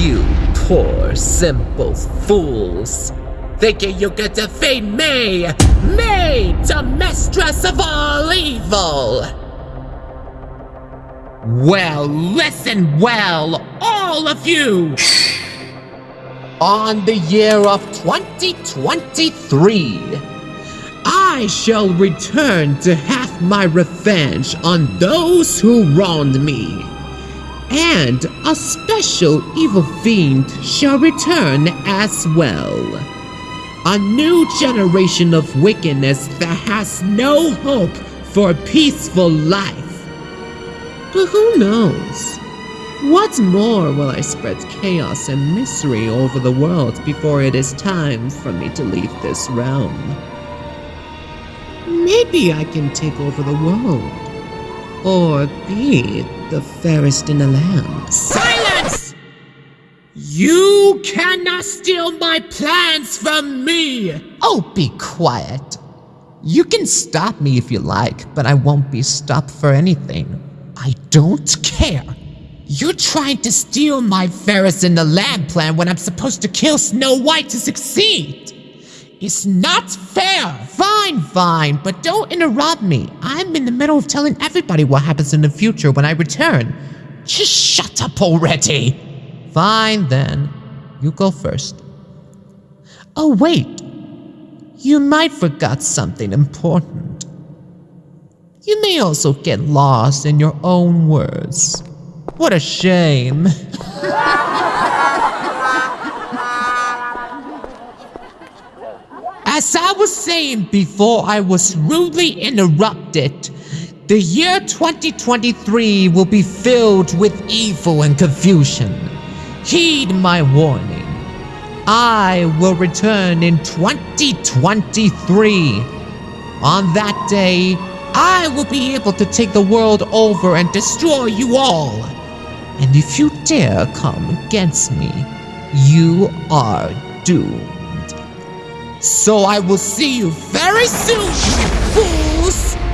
You poor, simple fools. Thinking you could defeat me! Me, the mistress of all evil! Well, listen well, all of you! On the year of 2023, I shall return to have my revenge on those who wronged me. And a special evil fiend shall return as well. A new generation of wickedness that has no hope for a peaceful life. But who knows? What more will I spread chaos and misery over the world before it is time for me to leave this realm? Maybe I can take over the world. Or be the fairest in the land. Silence! You cannot steal my plans from me! Oh, be quiet. You can stop me if you like, but I won't be stopped for anything. I don't care. You're trying to steal my Fairest in the Land plan when I'm supposed to kill Snow White to succeed. It's not fair. Fine, fine, but don't interrupt me. I'm in the middle of telling everybody what happens in the future when I return. Just shut up already. Fine then. You go first. Oh, wait. You might forgot something important. You may also get lost in your own words. What a shame. As I was saying before I was rudely interrupted, the year 2023 will be filled with evil and confusion. Heed my warning. I will return in 2023. On that day, I will be able to take the world over and destroy you all. And if you dare come against me, you are doomed. So I will see you very soon, fools!